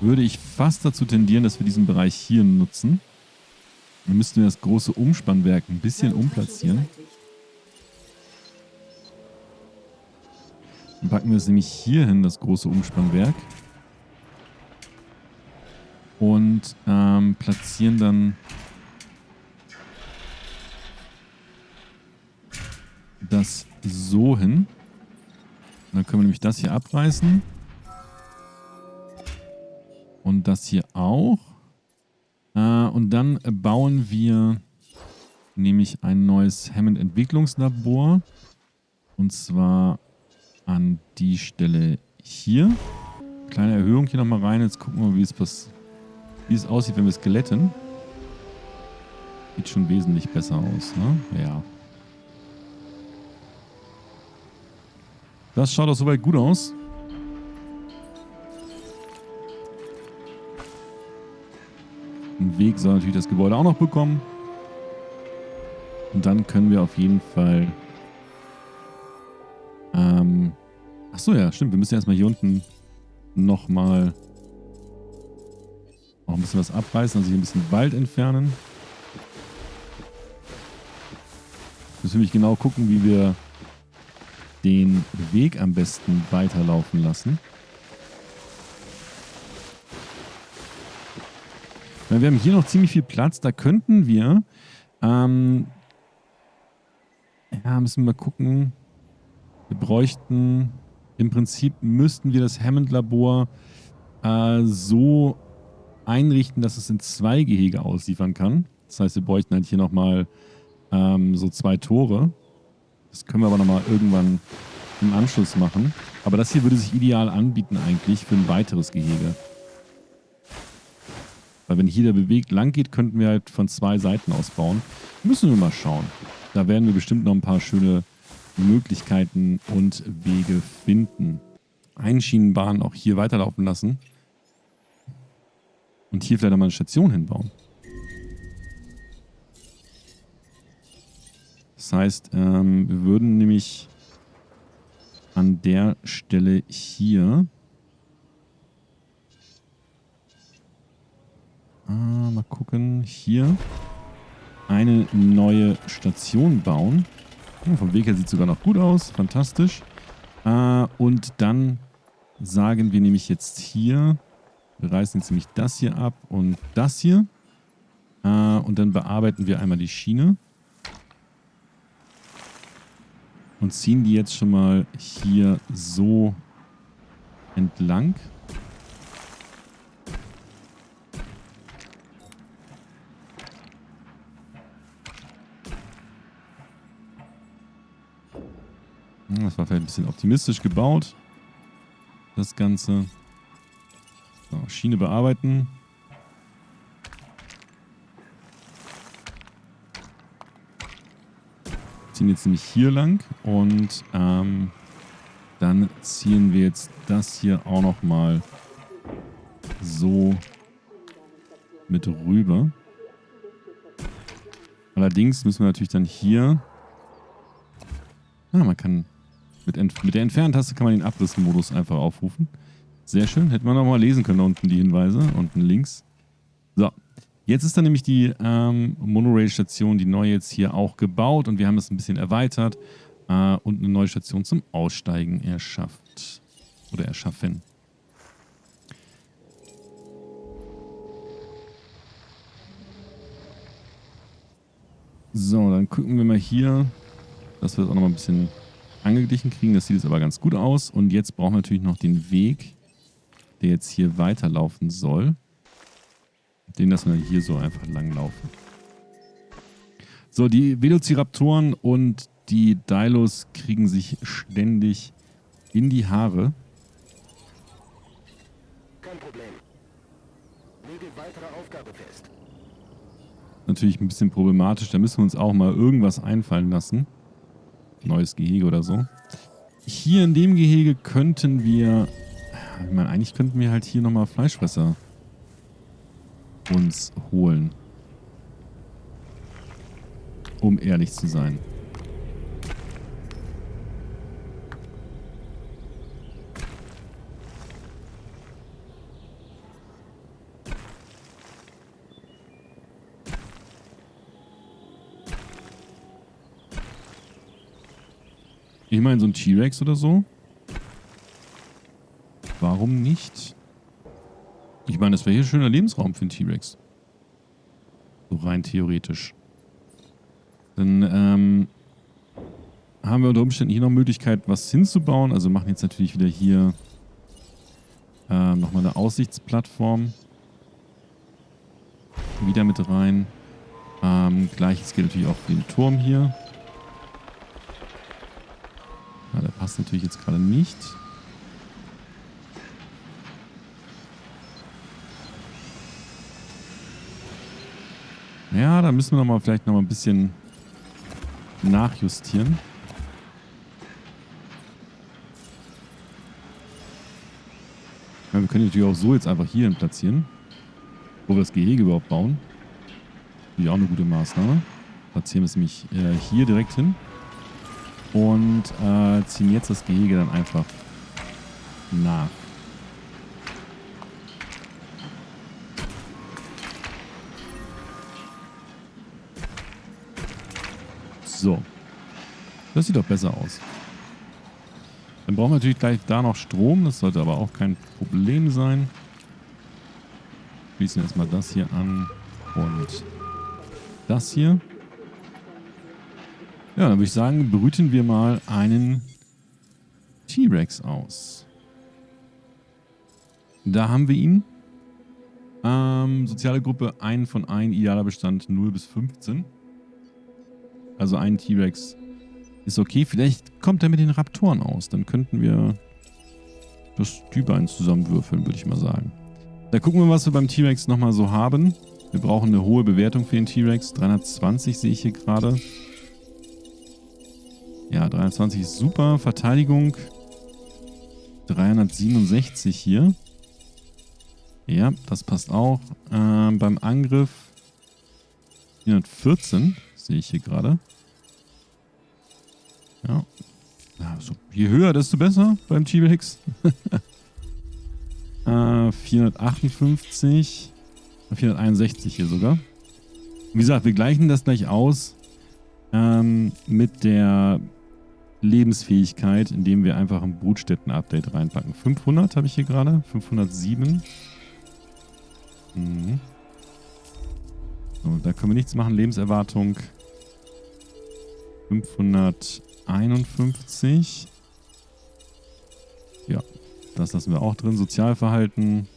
würde ich fast dazu tendieren, dass wir diesen Bereich hier nutzen. Dann müssten wir das große Umspannwerk ein bisschen umplatzieren. Dann packen wir es nämlich hier hin, das große Umspannwerk. Und ähm, platzieren dann das so hin. dann können wir nämlich das hier abreißen. Und das hier auch. Äh, und dann bauen wir nämlich ein neues Hammond-Entwicklungslabor. Und zwar an die Stelle hier. Kleine Erhöhung hier nochmal rein. Jetzt gucken wir wie es, wie es aussieht, wenn wir es glätten. Sieht schon wesentlich besser aus, ne? Ja. Das schaut auch soweit gut aus. Einen Weg soll natürlich das Gebäude auch noch bekommen. Und dann können wir auf jeden Fall... Ähm, Achso, ja, stimmt. Wir müssen erstmal hier unten nochmal noch ein bisschen was abreißen, also hier ein bisschen Wald entfernen. Müssen wir nämlich genau gucken, wie wir den Weg am besten weiterlaufen lassen. Wir haben hier noch ziemlich viel Platz. Da könnten wir... Ähm, ja, müssen wir mal gucken. Wir bräuchten... Im Prinzip müssten wir das Hammond-Labor äh, so einrichten, dass es in zwei Gehege ausliefern kann. Das heißt, wir bräuchten halt hier nochmal ähm, so zwei Tore. Das können wir aber nochmal irgendwann im Anschluss machen. Aber das hier würde sich ideal anbieten eigentlich für ein weiteres Gehege. Weil wenn hier der bewegt lang geht, könnten wir halt von zwei Seiten aus bauen. Müssen wir mal schauen. Da werden wir bestimmt noch ein paar schöne Möglichkeiten und Wege finden. Einschienenbahn auch hier weiterlaufen lassen. Und hier vielleicht auch mal eine Station hinbauen. Das heißt, ähm, wir würden nämlich an der Stelle hier Ah, mal gucken. Hier eine neue Station bauen. Oh, vom Weg her sieht es sogar noch gut aus. Fantastisch. Äh, und dann sagen wir nämlich jetzt hier, wir reißen jetzt nämlich das hier ab und das hier. Äh, und dann bearbeiten wir einmal die Schiene. Und ziehen die jetzt schon mal hier so entlang. Das war vielleicht ein bisschen optimistisch gebaut. Das Ganze. So, Schiene bearbeiten. Ziehen jetzt nämlich hier lang und ähm, dann ziehen wir jetzt das hier auch nochmal so mit rüber. Allerdings müssen wir natürlich dann hier... Ah, man kann mit, mit der Entferntaste kann man den Abrissmodus einfach aufrufen. Sehr schön. Hätte man auch mal lesen können, da unten die Hinweise. Unten links. So. Jetzt ist dann nämlich die ähm, Monorail-Station, die neue jetzt hier auch gebaut. Und wir haben es ein bisschen erweitert äh, und eine neue Station zum Aussteigen erschafft. Oder erschaffen. So, dann gucken wir mal hier, dass wir das auch noch mal ein bisschen angeglichen kriegen. Das sieht jetzt aber ganz gut aus. Und jetzt brauchen wir natürlich noch den Weg, der jetzt hier weiterlaufen soll. Den lassen wir hier so einfach langlaufen. So, die Velociraptoren und die Dilos kriegen sich ständig in die Haare. Kein Problem. Lege weitere Aufgabe fest. Natürlich ein bisschen problematisch. Da müssen wir uns auch mal irgendwas einfallen lassen neues Gehege oder so. Hier in dem Gehege könnten wir... Ich meine, eigentlich könnten wir halt hier nochmal Fleischfresser uns holen. Um ehrlich zu sein. Ich meine, so ein T-Rex oder so. Warum nicht? Ich meine, das wäre hier ein schöner Lebensraum für einen T-Rex. So rein theoretisch. Dann ähm, haben wir unter Umständen hier noch Möglichkeit, was hinzubauen. Also machen jetzt natürlich wieder hier ähm, nochmal eine Aussichtsplattform. Wieder mit rein. Ähm, Gleiches gilt natürlich auch für den Turm hier. Ja, der passt natürlich jetzt gerade nicht. Ja, da müssen wir noch mal vielleicht noch mal ein bisschen nachjustieren. Ja, wir können natürlich auch so jetzt einfach hier platzieren, wo wir das Gehege überhaupt bauen. Natürlich auch eine gute Maßnahme. Platzieren wir es nämlich äh, hier direkt hin und äh, ziehen jetzt das Gehege dann einfach nach. So. Das sieht doch besser aus. Dann brauchen wir natürlich gleich da noch Strom. Das sollte aber auch kein Problem sein. Schließen erstmal das hier an und das hier. Ja, dann würde ich sagen, brüten wir mal einen T-Rex aus. Da haben wir ihn. Ähm, soziale Gruppe 1 von 1, idealer Bestand 0 bis 15. Also ein T-Rex ist okay. Vielleicht kommt er mit den Raptoren aus. Dann könnten wir das 1 zusammenwürfeln, würde ich mal sagen. Da gucken wir, was wir beim T-Rex nochmal so haben. Wir brauchen eine hohe Bewertung für den T-Rex. 320 sehe ich hier gerade. Ja, 320 ist super. Verteidigung 367 hier. Ja, das passt auch. Ähm, beim Angriff 414 sehe ich hier gerade. Ja. Also, je höher, desto besser beim T-Rex. äh, 458. 461 hier sogar. Wie gesagt, wir gleichen das gleich aus ähm, mit der Lebensfähigkeit, indem wir einfach ein Brutstätten-Update reinpacken. 500 habe ich hier gerade. 507. Mhm. So, da können wir nichts machen. Lebenserwartung 551. Ja, das lassen wir auch drin. Sozialverhalten.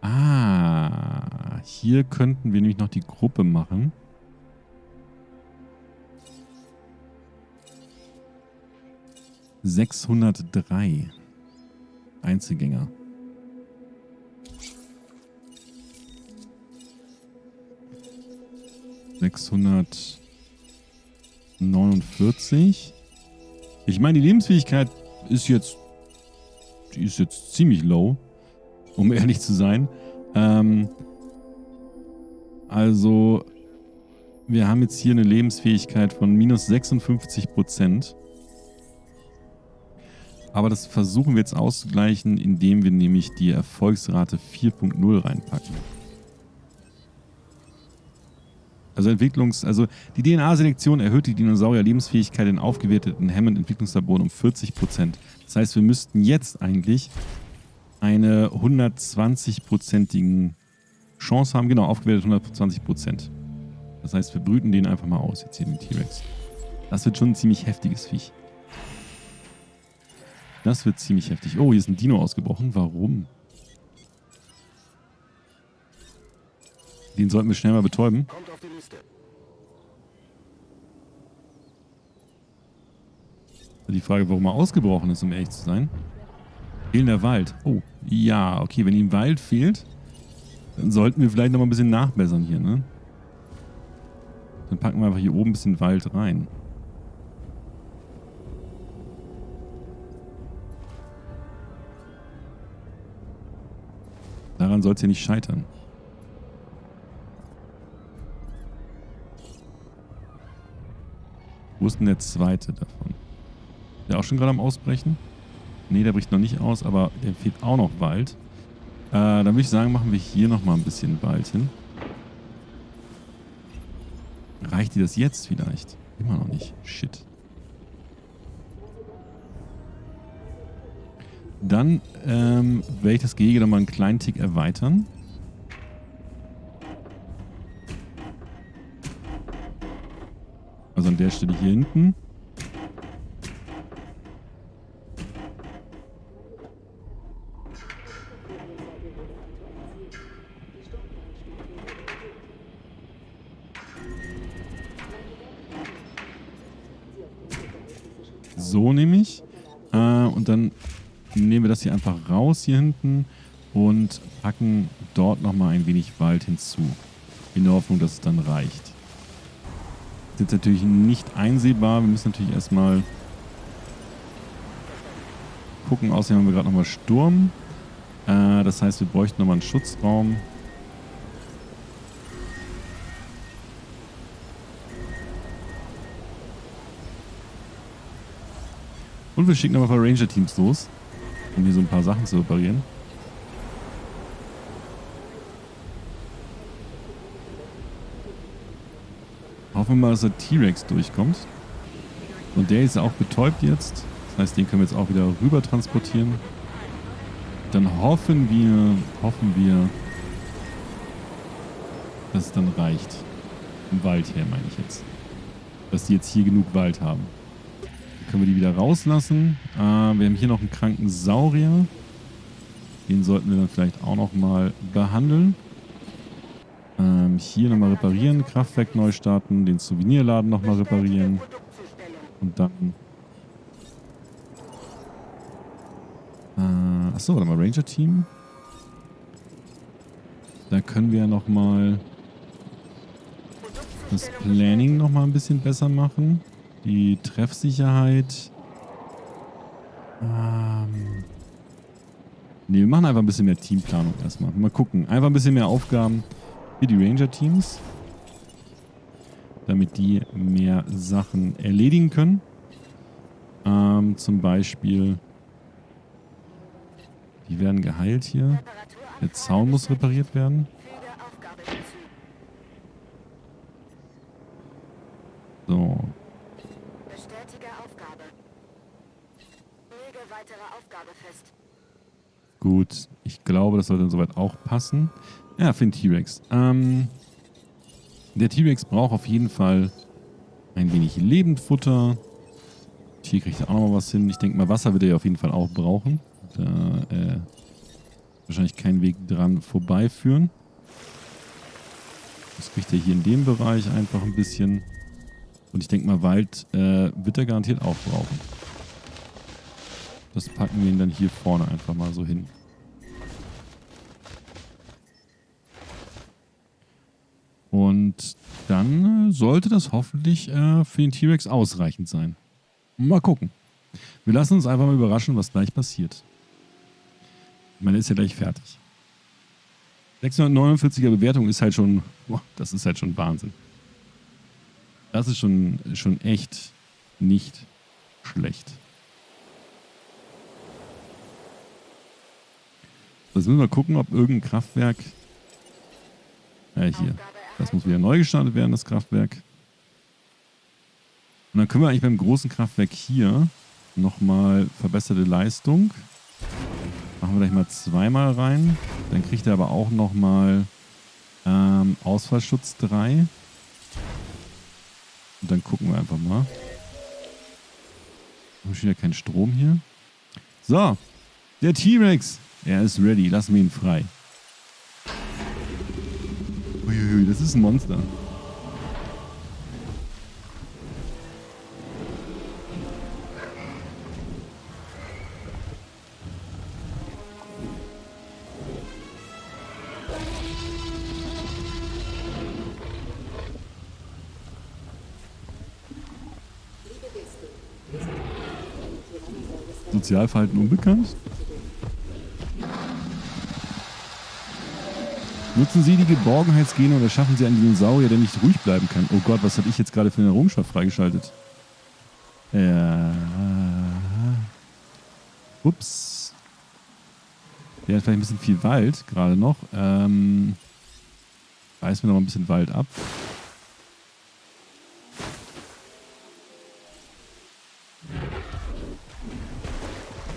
Ah, hier könnten wir nämlich noch die Gruppe machen. Sechshundertdrei Einzelgänger. Sechshundert 49. Ich meine, die Lebensfähigkeit ist jetzt, die ist jetzt ziemlich low, um ehrlich zu sein. Ähm, also, wir haben jetzt hier eine Lebensfähigkeit von minus 56 Prozent. Aber das versuchen wir jetzt auszugleichen, indem wir nämlich die Erfolgsrate 4.0 reinpacken. Also Entwicklungs, also die DNA-Selektion erhöht die Dinosaurier-Lebensfähigkeit in aufgewerteten Hammond-Entwicklungslaboren um 40%. Das heißt, wir müssten jetzt eigentlich eine 120-prozentigen Chance haben. Genau, aufgewertet 120%. Das heißt, wir brüten den einfach mal aus, jetzt hier den T-Rex. Das wird schon ein ziemlich heftiges Viech. Das wird ziemlich heftig. Oh, hier ist ein Dino ausgebrochen. Warum? Den sollten wir schnell mal betäuben. Die Frage, warum er ausgebrochen ist, um ehrlich zu sein. Fehlender Wald. Oh, ja, okay, wenn ihm Wald fehlt, dann sollten wir vielleicht noch mal ein bisschen nachbessern hier, ne? Dann packen wir einfach hier oben ein bisschen Wald rein. Daran soll es ja nicht scheitern. Wo ist denn der zweite davon? Ist der auch schon gerade am Ausbrechen? Ne, der bricht noch nicht aus, aber der fehlt auch noch Wald. Äh, dann würde ich sagen, machen wir hier nochmal ein bisschen Wald hin. Reicht dir das jetzt vielleicht? Immer noch nicht. Shit. Dann ähm, werde ich das Gehege nochmal einen kleinen Tick erweitern. An der Stelle hier hinten. So nehme ich. Äh, und dann nehmen wir das hier einfach raus hier hinten und packen dort nochmal ein wenig Wald hinzu. In der Hoffnung, dass es dann reicht. Jetzt natürlich nicht einsehbar. Wir müssen natürlich erstmal gucken. Außerdem haben wir gerade nochmal Sturm. Äh, das heißt, wir bräuchten nochmal einen Schutzraum. Und wir schicken nochmal ein paar Ranger-Teams los, um hier so ein paar Sachen zu reparieren. Hoffen wir mal, dass der T-Rex durchkommt. Und der ist auch betäubt jetzt. Das heißt, den können wir jetzt auch wieder rüber transportieren. Dann hoffen wir, hoffen wir, dass es dann reicht. Im Wald her, meine ich jetzt. Dass die jetzt hier genug Wald haben. Können wir die wieder rauslassen. Äh, wir haben hier noch einen kranken Saurier. Den sollten wir dann vielleicht auch nochmal behandeln. Ähm, hier nochmal reparieren, Kraftwerk neu starten, den Souvenirladen nochmal reparieren. Und dann... Äh, achso, warte mal, Ranger-Team. Da können wir nochmal das Planning nochmal ein bisschen besser machen. Die Treffsicherheit. Ähm ne, wir machen einfach ein bisschen mehr Teamplanung erstmal. Mal gucken. Einfach ein bisschen mehr Aufgaben für die Ranger-Teams. Damit die mehr Sachen erledigen können. Ähm, zum Beispiel... Die werden geheilt hier. Der Zaun muss repariert werden. So, Gut, ich glaube, das sollte soweit auch passen. Ja, für den T-Rex. Ähm, der T-Rex braucht auf jeden Fall ein wenig Lebendfutter. Hier kriegt er auch noch was hin. Ich denke mal, Wasser wird er ja auf jeden Fall auch brauchen. Da äh, wahrscheinlich keinen Weg dran vorbeiführen. Das kriegt er hier in dem Bereich einfach ein bisschen. Und ich denke mal, Wald äh, wird er garantiert auch brauchen. Das packen wir ihn dann hier vorne einfach mal so hin. Und dann äh, sollte das hoffentlich äh, für den T-Rex ausreichend sein. Mal gucken. Wir lassen uns einfach mal überraschen, was gleich passiert. Ich meine, ist ja gleich fertig. 649er Bewertung ist halt schon, boah, das ist halt schon Wahnsinn. Das ist schon, schon echt nicht schlecht. Jetzt müssen wir gucken, ob irgendein Kraftwerk... Ja, hier. Das muss wieder neu gestartet werden, das Kraftwerk. Und dann können wir eigentlich beim großen Kraftwerk hier nochmal verbesserte Leistung. Machen wir gleich mal zweimal rein. Dann kriegt er aber auch nochmal ähm, Ausfallschutz 3. Und dann gucken wir einfach mal. Haben schon wieder keinen Strom hier. So, der T-Rex. Er ist ready. Lassen wir ihn frei. Uiuiui, das ist ein Monster. Sozialverhalten unbekannt? Nutzen Sie die Geborgenheitsgene oder schaffen Sie einen Dinosaurier, der nicht ruhig bleiben kann. Oh Gott, was habe ich jetzt gerade für eine Errungenschaft freigeschaltet? Ja. Ups. Der hat vielleicht ein bisschen viel Wald gerade noch. Ähm, reißen wir noch ein bisschen Wald ab.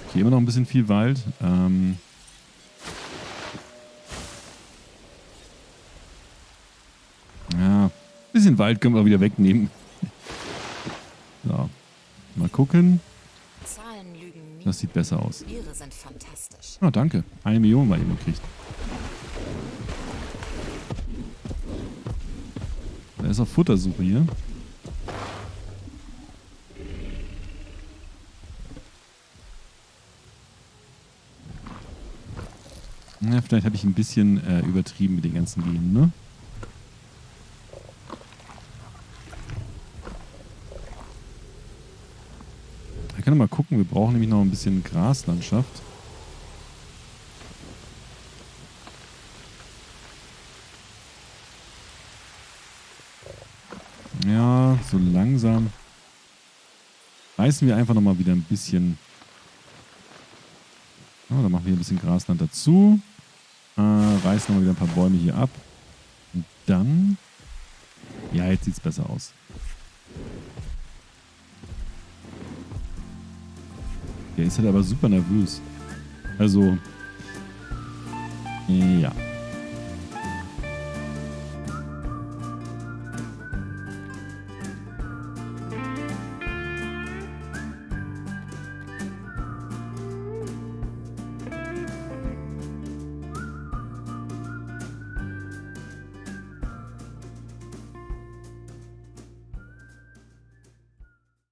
Okay, immer noch ein bisschen viel Wald. Ähm ja, ein bisschen Wald können wir wieder wegnehmen. So, mal gucken. Das sieht besser aus. Ah, danke. Eine Million mal eben gekriegt. Da ist auch Futtersuche hier. Na, vielleicht habe ich ein bisschen äh, übertrieben mit den ganzen Genen, ne? Können mal gucken, wir brauchen nämlich noch ein bisschen Graslandschaft. Ja, so langsam reißen wir einfach nochmal wieder ein bisschen. Oh, dann machen wir ein bisschen Grasland dazu. Äh, reißen nochmal wieder ein paar Bäume hier ab. Und dann. Ja, jetzt sieht es besser aus. Der ist halt aber super nervös. Also. Ja.